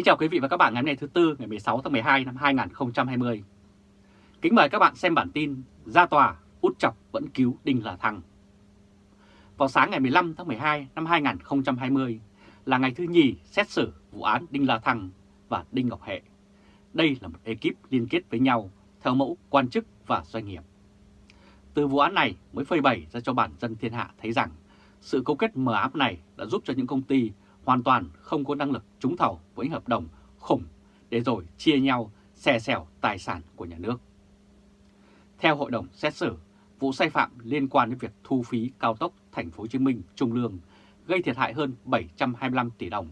Kính chào quý vị và các bạn ngày hôm nay thứ Tư ngày 16 tháng 12 năm 2020. Kính mời các bạn xem bản tin Ra tòa, út chọc vẫn cứu Đinh La Thăng. Vào sáng ngày 15 tháng 12 năm 2020 là ngày thứ nhì xét xử vụ án Đinh La Thăng và Đinh Ngọc Hệ. Đây là một ekip liên kết với nhau theo mẫu quan chức và doanh nghiệp. Từ vụ án này mới phơi bày ra cho bản dân thiên hạ thấy rằng sự cấu kết mờ ám này đã giúp cho những công ty hoàn toàn không có năng lực trúng thầu với hợp đồng khủng để rồi chia nhau xè xẻo tài sản của nhà nước. Theo hội đồng xét xử, vụ sai phạm liên quan đến việc thu phí cao tốc Thành phố Hồ Chí Minh Trung Lương gây thiệt hại hơn 725 tỷ đồng.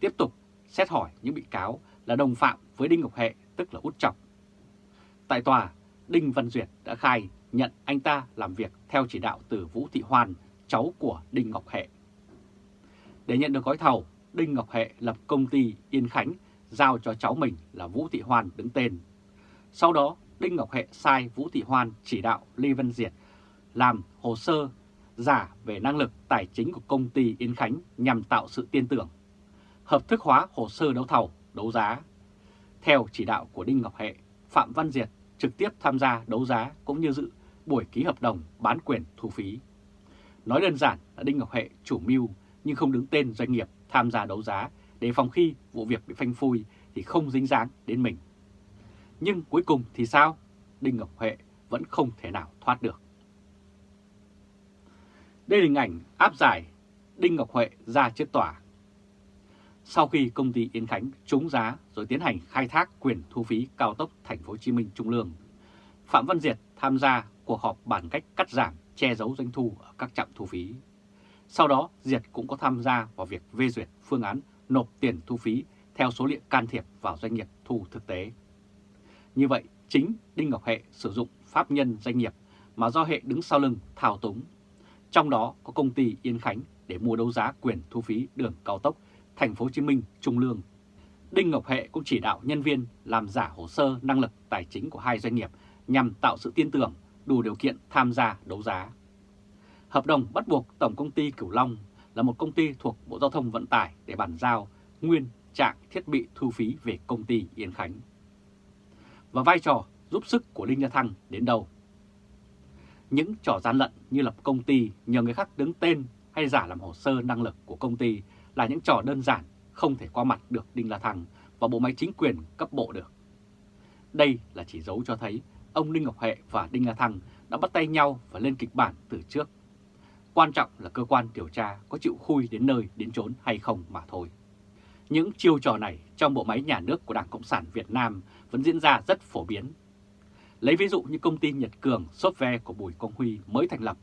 Tiếp tục xét hỏi những bị cáo là đồng phạm với Đinh Ngọc Hệ tức là Út Chọc. Tại tòa, Đinh Văn Duyệt đã khai nhận anh ta làm việc theo chỉ đạo từ Vũ Thị Hoan, cháu của Đinh Ngọc Hệ. Để nhận được gói thầu, Đinh Ngọc Hệ lập công ty Yên Khánh giao cho cháu mình là Vũ Thị Hoan đứng tên. Sau đó, Đinh Ngọc Hệ sai Vũ Thị Hoan chỉ đạo Lê Văn Diệt làm hồ sơ giả về năng lực tài chính của công ty Yên Khánh nhằm tạo sự tin tưởng, hợp thức hóa hồ sơ đấu thầu, đấu giá. Theo chỉ đạo của Đinh Ngọc Hệ, Phạm Văn Diệt trực tiếp tham gia đấu giá cũng như dự buổi ký hợp đồng bán quyền thu phí. Nói đơn giản là Đinh Ngọc Hệ chủ mưu nhưng không đứng tên doanh nghiệp tham gia đấu giá để phòng khi vụ việc bị phanh phui thì không dính dáng đến mình. Nhưng cuối cùng thì sao? Đinh Ngọc Huệ vẫn không thể nào thoát được. Đây là hình ảnh áp giải Đinh Ngọc Huệ ra trước tòa. Sau khi công ty Yên Khánh trúng giá rồi tiến hành khai thác quyền thu phí cao tốc Thành phố Hồ Chí Minh Trung Lương, Phạm Văn Diệt tham gia cuộc họp bàn cách cắt giảm che giấu doanh thu ở các trạm thu phí. Sau đó, Diệt cũng có tham gia vào việc phê duyệt phương án nộp tiền thu phí theo số liệu can thiệp vào doanh nghiệp thu thực tế. Như vậy, chính Đinh Ngọc Hệ sử dụng pháp nhân doanh nghiệp mà do Hệ đứng sau lưng thao túng. Trong đó có công ty Yên Khánh để mua đấu giá quyền thu phí đường cao tốc Thành phố Hồ Chí Minh Trung Lương. Đinh Ngọc Hệ cũng chỉ đạo nhân viên làm giả hồ sơ năng lực tài chính của hai doanh nghiệp nhằm tạo sự tin tưởng đủ điều kiện tham gia đấu giá. Hợp đồng bắt buộc Tổng Công ty Cửu Long là một công ty thuộc Bộ Giao thông Vận tải để bàn giao nguyên trạng thiết bị thu phí về công ty Yên Khánh. Và vai trò giúp sức của Đinh La Thăng đến đâu? Những trò gian lận như lập công ty nhờ người khác đứng tên hay giả làm hồ sơ năng lực của công ty là những trò đơn giản, không thể qua mặt được Đinh La Thăng và bộ máy chính quyền cấp bộ được. Đây là chỉ dấu cho thấy ông Đinh Ngọc Hệ và Đinh La Thăng đã bắt tay nhau và lên kịch bản từ trước Quan trọng là cơ quan điều tra có chịu khui đến nơi đến chốn hay không mà thôi. Những chiêu trò này trong bộ máy nhà nước của Đảng Cộng sản Việt Nam vẫn diễn ra rất phổ biến. Lấy ví dụ như công ty Nhật Cường Software của Bùi Công Huy mới thành lập,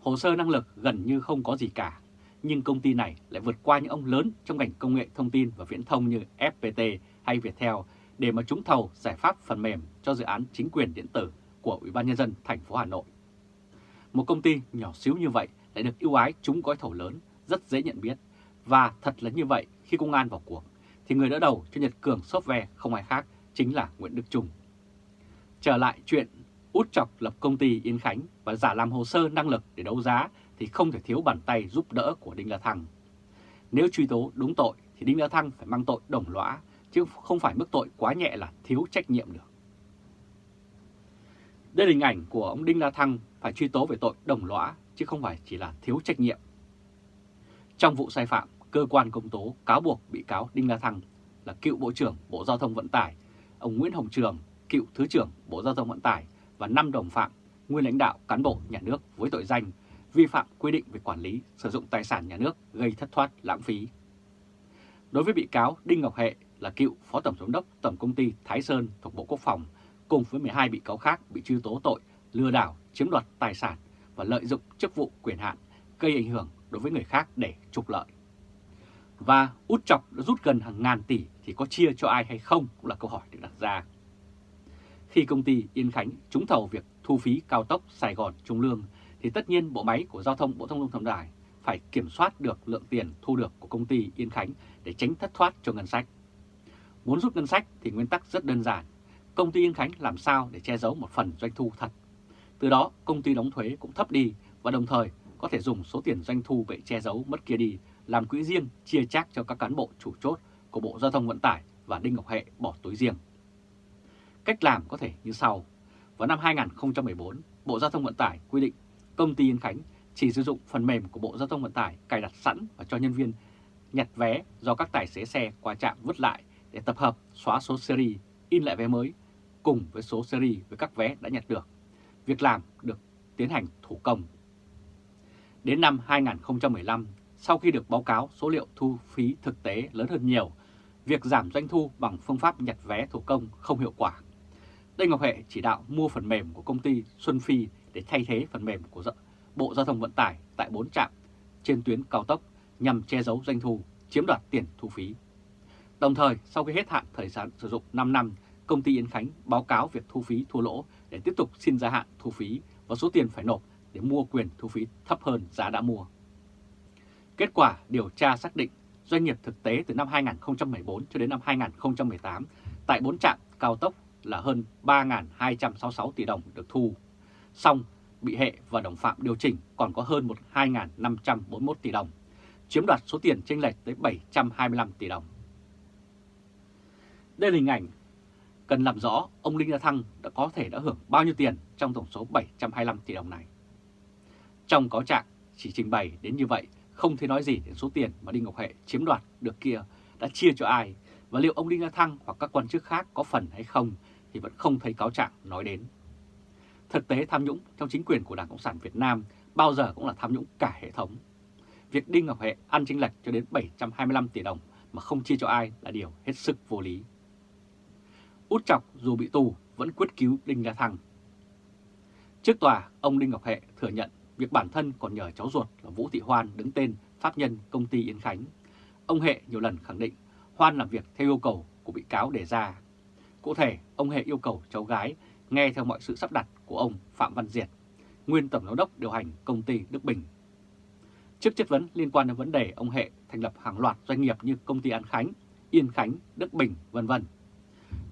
hồ sơ năng lực gần như không có gì cả, nhưng công ty này lại vượt qua những ông lớn trong ngành công nghệ thông tin và viễn thông như FPT hay Viettel để mà trúng thầu giải pháp phần mềm cho dự án chính quyền điện tử của Ủy ban nhân dân thành phố Hà Nội. Một công ty nhỏ xíu như vậy lại được ưu ái trúng gói thầu lớn, rất dễ nhận biết. Và thật là như vậy, khi công an vào cuộc, thì người đỡ đầu cho Nhật Cường Software không ai khác chính là Nguyễn Đức Trung. Trở lại chuyện út chọc lập công ty Yên Khánh và giả làm hồ sơ năng lực để đấu giá thì không thể thiếu bàn tay giúp đỡ của Đinh La Thăng. Nếu truy tố đúng tội thì Đinh La Thăng phải mang tội đồng lõa, chứ không phải mức tội quá nhẹ là thiếu trách nhiệm được. Đây là hình ảnh của ông Đinh La Thăng phải truy tố về tội đồng lõa chứ không phải chỉ là thiếu trách nhiệm. Trong vụ sai phạm, cơ quan công tố cáo buộc bị cáo Đinh La Thăng là cựu Bộ trưởng Bộ Giao thông Vận tải, ông Nguyễn Hồng Trường, cựu Thứ trưởng Bộ Giao thông Vận tải và 5 đồng phạm, nguyên lãnh đạo cán bộ nhà nước với tội danh vi phạm quy định về quản lý sử dụng tài sản nhà nước gây thất thoát lãng phí. Đối với bị cáo Đinh Ngọc Hệ là cựu Phó Tổng Giám đốc Tổng Công ty Thái Sơn thuộc Bộ Quốc phòng, cùng với 12 bị cáo khác bị truy tố tội, lừa đảo, chiếm đoạt tài sản và lợi dụng chức vụ quyền hạn, gây ảnh hưởng đối với người khác để trục lợi. Và út chọc đã rút gần hàng ngàn tỷ thì có chia cho ai hay không cũng là câu hỏi được đặt ra. Khi công ty Yên Khánh trúng thầu việc thu phí cao tốc Sài Gòn Trung Lương thì tất nhiên bộ máy của Giao thông, Bộ Thông thông Vận tải phải kiểm soát được lượng tiền thu được của công ty Yên Khánh để tránh thất thoát cho ngân sách. Muốn rút ngân sách thì nguyên tắc rất đơn giản. Công ty Yên Khánh làm sao để che giấu một phần doanh thu thật từ đó công ty đóng thuế cũng thấp đi và đồng thời có thể dùng số tiền doanh thu bị che giấu mất kia đi làm quỹ riêng chia chác cho các cán bộ chủ chốt của Bộ Giao thông Vận tải và Đinh Ngọc Hệ bỏ túi riêng. Cách làm có thể như sau. Vào năm 2014, Bộ Giao thông Vận tải quy định công ty Yên Khánh chỉ sử dụng phần mềm của Bộ Giao thông Vận tải cài đặt sẵn và cho nhân viên nhặt vé do các tài xế xe qua trạm vứt lại để tập hợp xóa số series, in lại vé mới cùng với số series với các vé đã nhặt được. Việc làm được tiến hành thủ công. Đến năm 2015, sau khi được báo cáo số liệu thu phí thực tế lớn hơn nhiều, việc giảm doanh thu bằng phương pháp nhặt vé thủ công không hiệu quả. Đinh Ngọc Hệ chỉ đạo mua phần mềm của công ty Xuân Phi để thay thế phần mềm của Bộ Giao thông Vận tải tại 4 trạm trên tuyến cao tốc nhằm che giấu doanh thu, chiếm đoạt tiền thu phí. Đồng thời, sau khi hết hạn thời gian sử dụng 5 năm, công ty Yên Khánh báo cáo việc thu phí thua lỗ để tiếp tục xin gia hạn thu phí và số tiền phải nộp để mua quyền thu phí thấp hơn giá đã mua. Kết quả điều tra xác định doanh nghiệp thực tế từ năm 2014 cho đến năm 2018 tại 4 trạm cao tốc là hơn 3.266 tỷ đồng được thu. Xong, bị hệ và đồng phạm điều chỉnh còn có hơn 2.541 tỷ đồng, chiếm đoạt số tiền chênh lệch tới 725 tỷ đồng. Đây là hình ảnh cần làm rõ ông Đinh La Thăng đã có thể đã hưởng bao nhiêu tiền trong tổng số 725 tỷ đồng này. Trong cáo trạng chỉ trình bày đến như vậy, không thể nói gì đến số tiền mà Đinh Ngọc Hệ chiếm đoạt được kia đã chia cho ai và liệu ông Đinh La Thăng hoặc các quan chức khác có phần hay không thì vẫn không thấy cáo trạng nói đến. Thực tế tham nhũng trong chính quyền của Đảng Cộng sản Việt Nam bao giờ cũng là tham nhũng cả hệ thống. Việc Đinh Ngọc Hệ ăn chênh lệch cho đến 725 tỷ đồng mà không chia cho ai là điều hết sức vô lý. Út Chọc dù bị tù vẫn quyết cứu Đinh La Thăng. Trước tòa, ông Đinh Ngọc Hệ thừa nhận việc bản thân còn nhờ cháu ruột là Vũ Thị Hoan đứng tên pháp nhân công ty Yên Khánh. Ông Hệ nhiều lần khẳng định Hoan làm việc theo yêu cầu của bị cáo đề ra. Cụ thể, ông Hệ yêu cầu cháu gái nghe theo mọi sự sắp đặt của ông Phạm Văn Diệt, nguyên tổng giám đốc điều hành công ty Đức Bình. Trước chất vấn liên quan đến vấn đề ông Hệ thành lập hàng loạt doanh nghiệp như công ty An Khánh, Yên Khánh, Đức Bình, vân vân.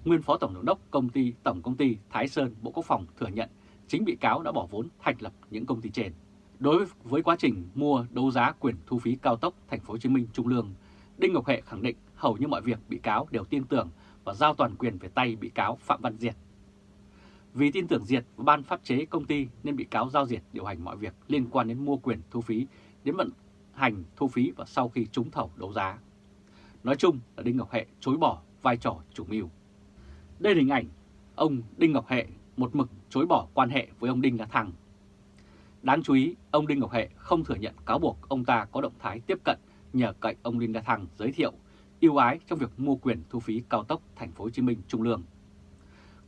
Nguyên phó tổng giám đốc công ty tổng công ty Thái Sơn Bộ Quốc phòng thừa nhận chính bị cáo đã bỏ vốn thành lập những công ty trên. Đối với quá trình mua đấu giá quyền thu phí cao tốc Thành phố Hồ Chí Minh Trung Lương, Đinh Ngọc Hệ khẳng định hầu như mọi việc bị cáo đều tin tưởng và giao toàn quyền về tay bị cáo Phạm Văn Diệt. Vì tin tưởng Diệt và ban pháp chế công ty nên bị cáo giao Diệt điều hành mọi việc liên quan đến mua quyền thu phí, đến vận hành thu phí và sau khi trúng thầu đấu giá. Nói chung là Đinh Ngọc Hệ chối bỏ vai trò chủ mưu. Đây là hình ảnh ông Đinh Ngọc Hệ một mực chối bỏ quan hệ với ông Đinh La Thăng. Đáng chú ý, ông Đinh Ngọc Hệ không thừa nhận cáo buộc ông ta có động thái tiếp cận nhờ cậy ông Đinh La Thăng giới thiệu yêu ái trong việc mua quyền thu phí cao tốc Thành phố Hồ Chí Minh Trung Lương.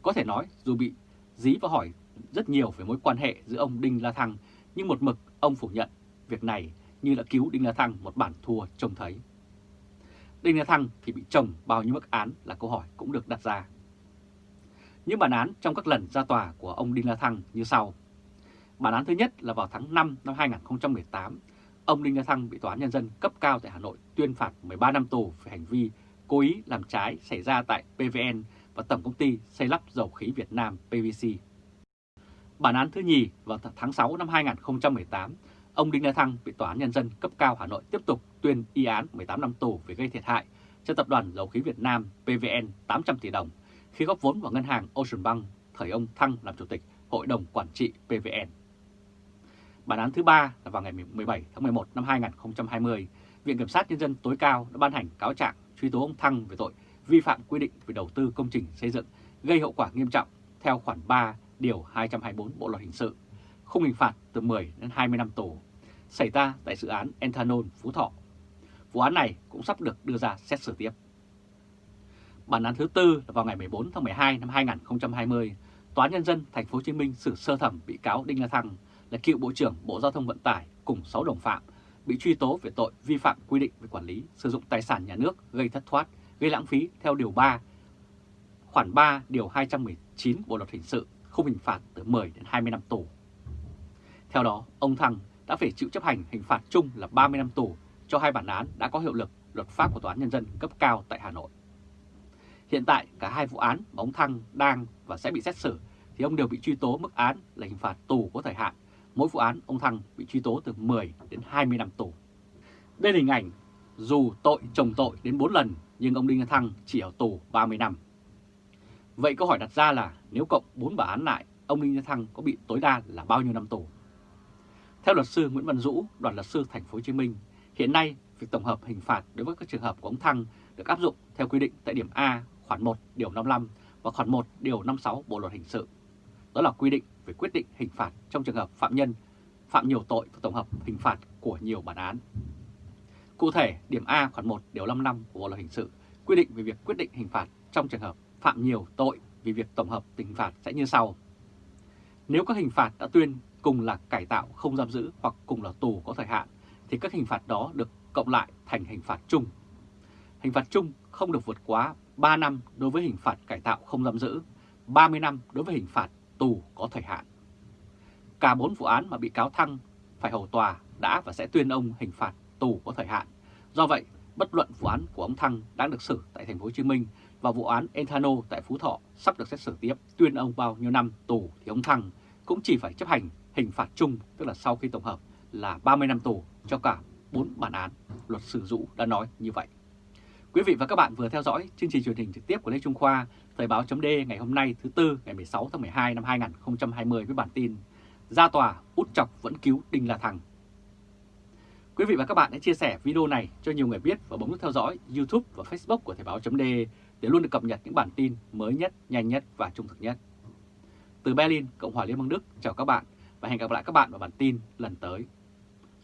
Có thể nói dù bị dí và hỏi rất nhiều về mối quan hệ giữa ông Đinh La Thăng, nhưng một mực ông phủ nhận việc này như đã cứu Đinh La Thăng một bản thua trông thấy. Đinh La Thăng thì bị chồng bao nhiêu mức án là câu hỏi cũng được đặt ra. Những bản án trong các lần ra tòa của ông Đinh La Thăng như sau. Bản án thứ nhất là vào tháng 5 năm 2018, ông Đinh La Thăng bị Tòa án Nhân dân cấp cao tại Hà Nội tuyên phạt 13 năm tù về hành vi cố ý làm trái xảy ra tại PVN và Tổng Công ty Xây lắp Dầu khí Việt Nam PVC. Bản án thứ nhì vào tháng 6 năm 2018, ông Đinh La Thăng bị Tòa án Nhân dân cấp cao Hà Nội tiếp tục tuyên y án 18 năm tù về gây thiệt hại cho Tập đoàn Dầu khí Việt Nam PVN 800 tỷ đồng khi góp vốn vào ngân hàng Ocean Bank thời ông Thăng làm chủ tịch Hội đồng Quản trị PVN. Bản án thứ ba là vào ngày 17 tháng 11 năm 2020, Viện Kiểm sát Nhân dân tối cao đã ban hành cáo trạng truy tố ông Thăng về tội vi phạm quy định về đầu tư công trình xây dựng gây hậu quả nghiêm trọng theo khoản 3 điều 224 Bộ luật hình sự, khung hình phạt từ 10 đến 20 năm tù, xảy ra tại dự án Ethanol Phú Thọ. Vụ án này cũng sắp được đưa ra xét xử tiếp. Bản án thứ tư là vào ngày 14 tháng 12 năm 2020, Tòa án Nhân dân Thành phố Hồ Chí Minh xử sơ thẩm bị cáo Đinh La Thăng là cựu Bộ trưởng Bộ Giao thông Vận tải cùng 6 đồng phạm bị truy tố về tội vi phạm quy định về quản lý sử dụng tài sản nhà nước gây thất thoát, gây lãng phí theo Điều 3, khoản 3 Điều 219 Bộ Luật Hình sự, không hình phạt từ 10 đến 20 năm tù. Theo đó, ông Thăng đã phải chịu chấp hành hình phạt chung là 30 năm tù cho hai bản án đã có hiệu lực luật pháp của Tòa án Nhân dân cấp cao tại Hà Nội. Hiện tại cả hai vụ án mà ông Thăng đang và sẽ bị xét xử thì ông đều bị truy tố mức án là hình phạt tù có thời hạn. Mỗi vụ án ông Thăng bị truy tố từ 10 đến 20 năm tù. Đây là hình ảnh dù tội chồng tội đến 4 lần nhưng ông Đinh La Thăng chỉ ở tù 30 năm. Vậy câu hỏi đặt ra là nếu cộng 4 bản án lại, ông Đinh La Thăng có bị tối đa là bao nhiêu năm tù? Theo luật sư Nguyễn Văn Dũ, đoàn luật sư thành phố Hồ Chí Minh, hiện nay việc tổng hợp hình phạt đối với các trường hợp của ông Thăng được áp dụng theo quy định tại điểm A khoản 1 điều 55 và khoản 1 điều 56 Bộ luật hình sự. Đó là quy định về quyết định hình phạt trong trường hợp phạm nhân phạm nhiều tội và tổng hợp hình phạt của nhiều bản án. Cụ thể, điểm A khoản 1 điều 55 của Bộ luật hình sự quy định về việc quyết định hình phạt trong trường hợp phạm nhiều tội vì việc tổng hợp hình phạt sẽ như sau. Nếu các hình phạt đã tuyên cùng là cải tạo không giam giữ hoặc cùng là tù có thời hạn, thì các hình phạt đó được cộng lại thành hình phạt chung. Hình phạt chung không được vượt quá 3 năm đối với hình phạt cải tạo không giam giữ, 30 năm đối với hình phạt tù có thời hạn. Cả 4 vụ án mà bị cáo Thăng phải hầu tòa đã và sẽ tuyên ông hình phạt tù có thời hạn. Do vậy, bất luận vụ án của ông Thăng đang được xử tại thành phố Hồ Chí Minh và vụ án Enthano tại Phú Thọ sắp được xét xử tiếp tuyên ông bao nhiêu năm tù thì ông Thăng cũng chỉ phải chấp hành hình phạt chung tức là sau khi tổng hợp là 30 năm tù cho cả 4 bản án. Luật sư Dũ đã nói như vậy. Quý vị và các bạn vừa theo dõi chương trình truyền hình trực tiếp của Lê Trung Khoa, Thời báo chấm ngày hôm nay thứ Tư ngày 16 tháng 12 năm 2020 với bản tin Ra tòa út chọc vẫn cứu Đinh La Thằng. Quý vị và các bạn hãy chia sẻ video này cho nhiều người biết và bấm nút theo dõi YouTube và Facebook của Thời báo chấm để luôn được cập nhật những bản tin mới nhất, nhanh nhất và trung thực nhất. Từ Berlin, Cộng hòa Liên bang Đức, chào các bạn và hẹn gặp lại các bạn vào bản tin lần tới.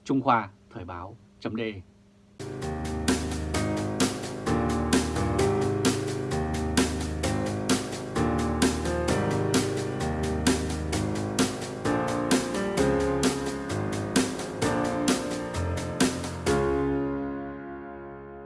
Trung Khoa Thời báo chấm